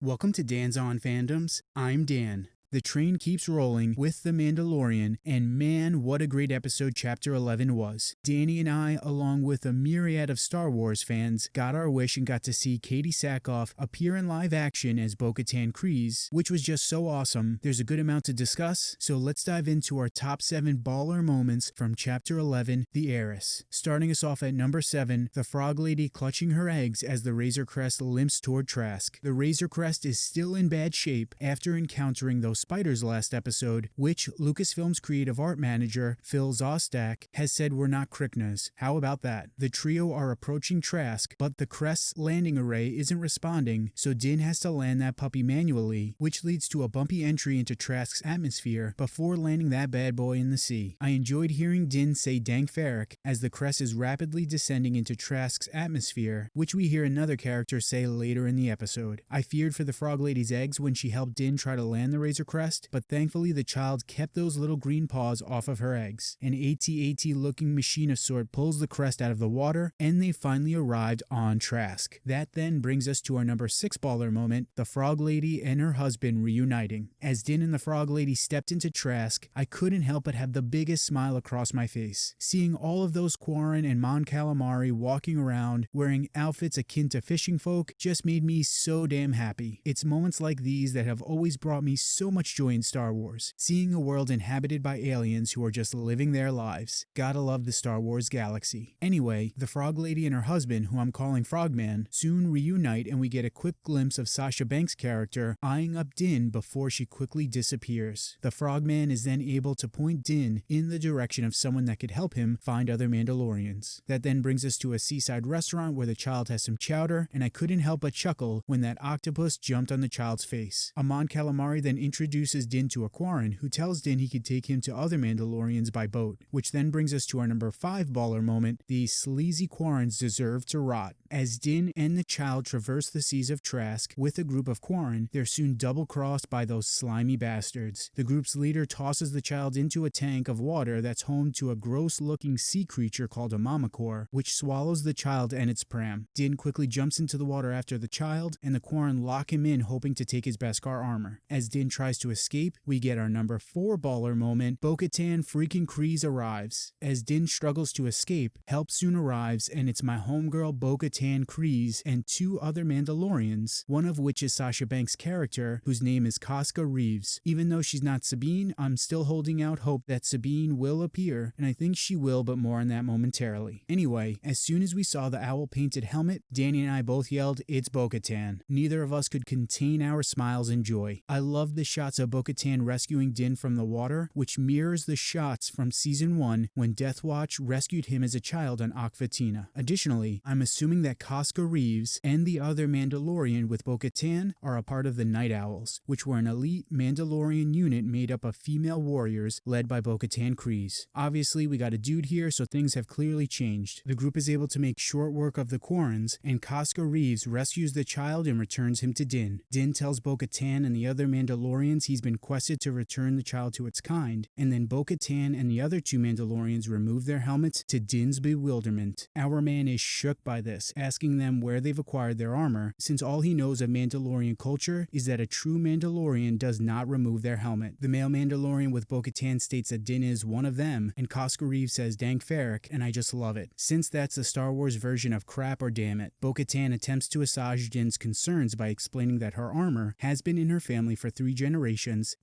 Welcome to Dan's On Fandoms. I'm Dan. The train keeps rolling with The Mandalorian, and man, what a great episode Chapter 11 was. Danny and I, along with a myriad of Star Wars fans, got our wish and got to see Katee Sackhoff appear in live action as Bo Katan Kryze, which was just so awesome. There's a good amount to discuss, so let's dive into our top 7 baller moments from Chapter 11 The Heiress. Starting us off at number 7, the Frog Lady clutching her eggs as the Razor Crest limps toward Trask. The Razor Crest is still in bad shape after encountering those spiders last episode, which Lucasfilm's creative art manager, Phil Szostak, has said were not Krykna's. How about that? The trio are approaching Trask, but the Crest's landing array isn't responding, so Din has to land that puppy manually, which leads to a bumpy entry into Trask's atmosphere before landing that bad boy in the sea. I enjoyed hearing Din say Dank Farrik as the Crest is rapidly descending into Trask's atmosphere, which we hear another character say later in the episode. I feared for the Frog Lady's eggs when she helped Din try to land the Razor Crest, but thankfully the child kept those little green paws off of her eggs. An AT-AT looking machine of sort pulls the crest out of the water, and they finally arrived on Trask. That then brings us to our number 6 baller moment, the Frog Lady and her husband reuniting. As Din and the Frog Lady stepped into Trask, I couldn't help but have the biggest smile across my face. Seeing all of those Quarren and Mon Calamari walking around wearing outfits akin to fishing folk just made me so damn happy. It's moments like these that have always brought me so much joy in Star Wars, seeing a world inhabited by aliens who are just living their lives. Gotta love the Star Wars galaxy. Anyway, the Frog Lady and her husband, who I'm calling Frogman, soon reunite and we get a quick glimpse of Sasha Banks' character eyeing up Din before she quickly disappears. The Frogman is then able to point Din in the direction of someone that could help him find other Mandalorians. That then brings us to a seaside restaurant where the child has some chowder, and I couldn't help but chuckle when that octopus jumped on the child's face. Amon Calamari then introduces Din to a Quarren, who tells Din he could take him to other Mandalorians by boat, which then brings us to our number 5 baller moment, the sleazy Quarrens deserve to rot. As Din and the child traverse the seas of Trask with a group of Quarren, they're soon double-crossed by those slimy bastards. The group's leader tosses the child into a tank of water that's home to a gross-looking sea creature called a Mamacore, which swallows the child and its pram. Din quickly jumps into the water after the child, and the Quarren lock him in hoping to take his Beskar armor. As Din tries to escape, we get our number 4 baller moment, Bo-Katan freaking Kryze arrives. As Din struggles to escape, help soon arrives and it's my homegirl Bo-Katan Kryze and two other Mandalorians, one of which is Sasha Banks' character, whose name is Koska Reeves. Even though she's not Sabine, I'm still holding out hope that Sabine will appear, and I think she will, but more on that momentarily. Anyway, as soon as we saw the owl painted helmet, Danny and I both yelled, It's Bo-Katan. Neither of us could contain our smiles and joy. I love the shots of Bo-Katan rescuing Din from the water, which mirrors the shots from season 1 when Death Watch rescued him as a child on Aq Vetina. Additionally, I'm assuming that Koska Reeves and the other Mandalorian with Bo-Katan are a part of the Night Owls, which were an elite Mandalorian unit made up of female warriors led by Bo-Katan Kryze. Obviously, we got a dude here, so things have clearly changed. The group is able to make short work of the Quarrens, and Koska Reeves rescues the child and returns him to Din. Din tells Bo-Katan and the other Mandalorians he's been quested to return the child to its kind, and then Bo-Katan and the other two Mandalorians remove their helmets to Din's bewilderment. Our man is shook by this, asking them where they've acquired their armor, since all he knows of Mandalorian culture is that a true Mandalorian does not remove their helmet. The male Mandalorian with Bo-Katan states that Din is one of them, and Reeves says Dank Farrik, and I just love it. Since that's the Star Wars version of crap or damn it, Bo-Katan attempts to assuage Din's concerns by explaining that her armor has been in her family for three generations,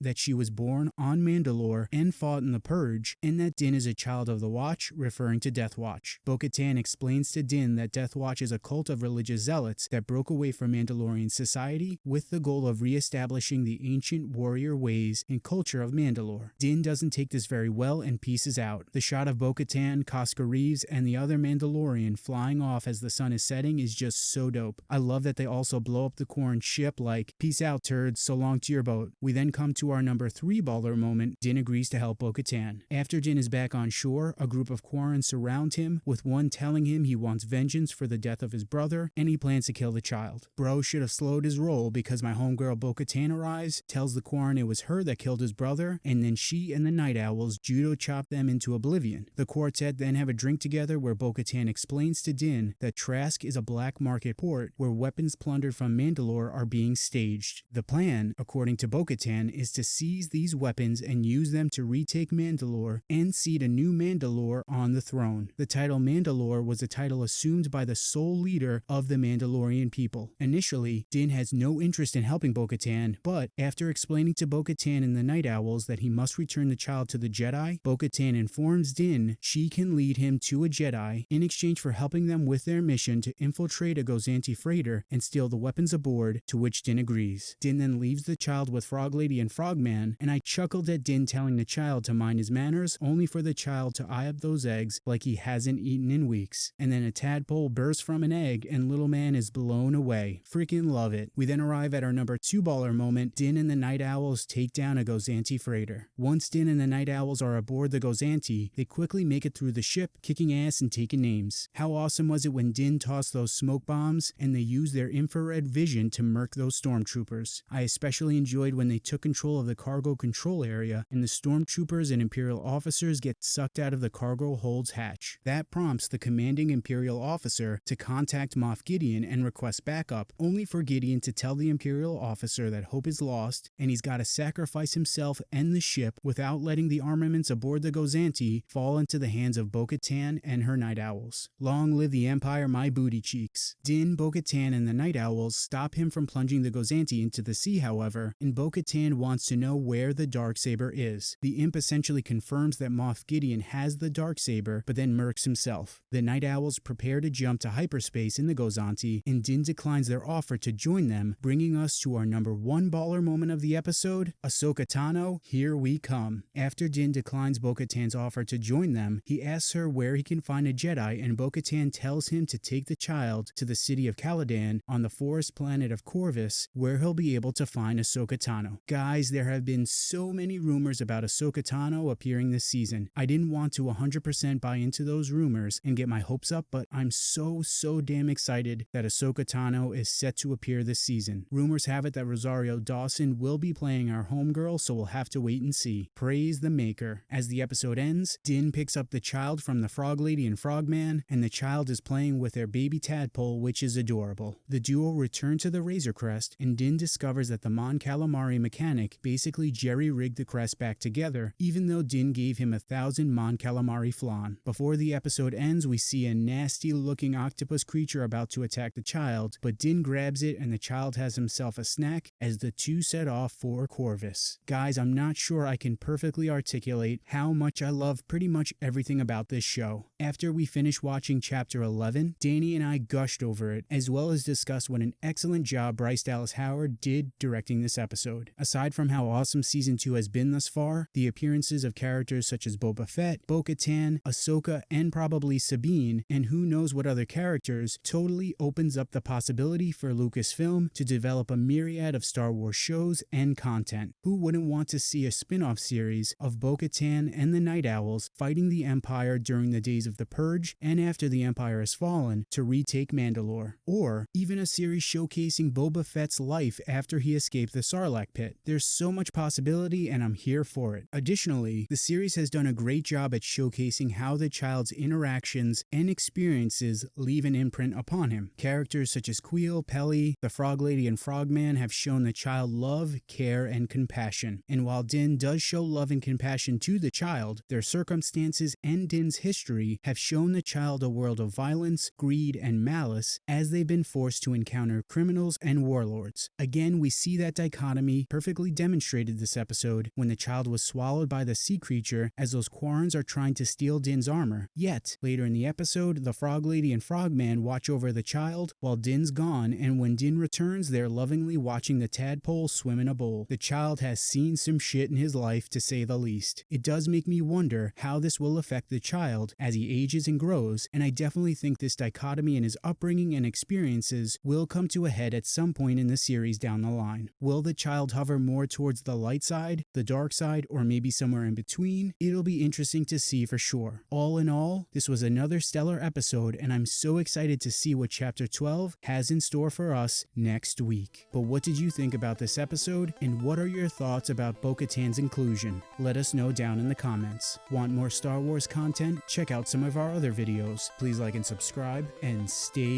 that she was born on Mandalore and fought in the Purge, and that Din is a child of the Watch, referring to Death Watch. Bo-Katan explains to Din that Death Watch is a cult of religious zealots that broke away from Mandalorian society with the goal of re-establishing the ancient warrior ways and culture of Mandalore. Din doesn't take this very well and pieces out. The shot of Bo-Katan, Koska Reeves, and the other Mandalorian flying off as the sun is setting is just so dope. I love that they also blow up the Quarren ship like, peace out turds, so long to your boat. We then come to our number 3 baller moment, Din agrees to help Bo-Katan. After Din is back on shore, a group of Quarren surround him, with one telling him he wants vengeance for the death of his brother, and he plans to kill the child. Bro should have slowed his roll because my homegirl Bo Katan arrives, tells the Quarren it was her that killed his brother, and then she and the Night Owls judo chop them into oblivion. The quartet then have a drink together where Bo Katan explains to Din that Trask is a black market port where weapons plundered from Mandalore are being staged. The plan, according to Bo Katan, is to seize these weapons and use them to retake Mandalore and seat a new Mandalore on the throne. The title Mandalore was a title assumed by the sole leader of the Mandalorian people. Initially, Din has no interest in helping Bo Katan, but after explaining to Bo Katan and the Night Owls that he must return the child to the Jedi, Bo Katan informs Din she can lead him to a Jedi in exchange for helping them with their mission to infiltrate a Gozanti freighter and steal the weapons aboard, to which Din agrees. Din then leaves the child with Frog Lady and Frogman, and I chuckled at Din telling the child to mind his manners only for the child to eye up those eggs like he hasn't eaten in weeks. And then a tadpole bursts from an egg and little man is blown away. Freaking love it. We then arrive at our number two baller moment. Din and the Night Owls take down a Gozanti freighter. Once Din and the Night Owls are aboard the Gozanti, they quickly make it through the ship, kicking ass and taking names. How awesome was it when Din tossed those smoke bombs and they used their infrared vision to murk those stormtroopers? I especially enjoyed when they took control of the cargo control area and the stormtroopers and Imperial officers get sucked out of the cargo hold's hatch. That prompts the commanding Imperial officer to contact Moff Gideon and request backup, only for Gideon to tell the Imperial officer that hope is lost and he's got to sacrifice himself and the ship without letting the armaments aboard the Gozanti fall into the hands of Bo-Katan and her Night Owls. Long live the Empire, my booty cheeks. Din, Bo-Katan, and the Night Owls stop him from plunging the Gozanti into the sea, however, and Bo-Katan wants to know where the Darksaber is. The imp essentially confirms that Moff Gideon has the Darksaber, but then murks himself. The Night Owls prepare to jump to hyperspace in the Gozanti, and Din declines their offer to join them, bringing us to our number one baller moment of the episode, Ahsoka Tano, here we come. After Din declines Bo-Katan's offer to join them, he asks her where he can find a Jedi, and Bo-Katan tells him to take the child to the city of Calodan on the forest planet of Corvus, where he'll be able to find Ahsoka Tano. Guys, there have been so many rumors about Ahsoka Tano appearing this season. I didn't want to 100% buy into those rumors and get my hopes up, but I'm so, so damn excited that Ahsoka Tano is set to appear this season. Rumors have it that Rosario Dawson will be playing our homegirl, so we'll have to wait and see. Praise the maker. As the episode ends, Din picks up the child from the Frog Lady and Frogman, and the child is playing with their baby tadpole, which is adorable. The duo return to the Razor Crest, and Din discovers that the Mon Calamari mechanic basically jerry-rigged the crest back together, even though Din gave him a thousand Mon Calamari flan. Before the episode ends, we see a nasty-looking octopus creature about to attack the child, but Din grabs it and the child has himself a snack as the two set off for Corvus. Guys, I'm not sure I can perfectly articulate how much I love pretty much everything about this show. After we finished watching chapter 11, Danny and I gushed over it, as well as discussed what an excellent job Bryce Dallas Howard did directing this episode. Aside from how awesome season 2 has been thus far, the appearances of characters such as Boba Fett, Bo-Katan, Ahsoka, and probably Sabine, and who knows what other characters, totally opens up the possibility for Lucasfilm to develop a myriad of Star Wars shows and content. Who wouldn't want to see a spin-off series of Bo-Katan and the Night Owls fighting the Empire during the days of the Purge and after the Empire has fallen to retake Mandalore? Or even a series showcasing Boba Fett's life after he escaped the Sarlacc pit. There's so much possibility and I'm here for it. Additionally, the series has done a great job at showcasing how the child's interactions and experiences leave an imprint upon him. Characters such as Kuiil, Peli, the Frog Lady, and Frogman have shown the child love, care, and compassion. And while Din does show love and compassion to the child, their circumstances and Din's history have shown the child a world of violence, greed, and malice as they've been forced to encounter criminals and warlords. Again, we see that dichotomy perfectly demonstrated this episode when the child was swallowed by the sea creature as those Quarrens are trying to steal Din's armor. Yet, later in the episode, the Frog Lady and Frogman watch over the child while Din's gone, and when Din returns, they're lovingly watching the tadpole swim in a bowl. The child has seen some shit in his life, to say the least. It does make me wonder how this will affect the child as he ages and grows, and I definitely think this dichotomy in his upbringing and experiences will come to a head at some point in the series down the line. Will the child hover more towards the light side, the dark side, or maybe somewhere in between? It'll be interesting to see for sure. All in all, this was another stellar episode, and I'm so excited to see what Chapter 12 has in store for us next week. But what did you think about this episode, and what are your thoughts about Bo Katan's inclusion? Let us know down in the comments. Want more Star Wars content? Check out some of our other videos. Please like and subscribe, and stay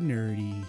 nerdy.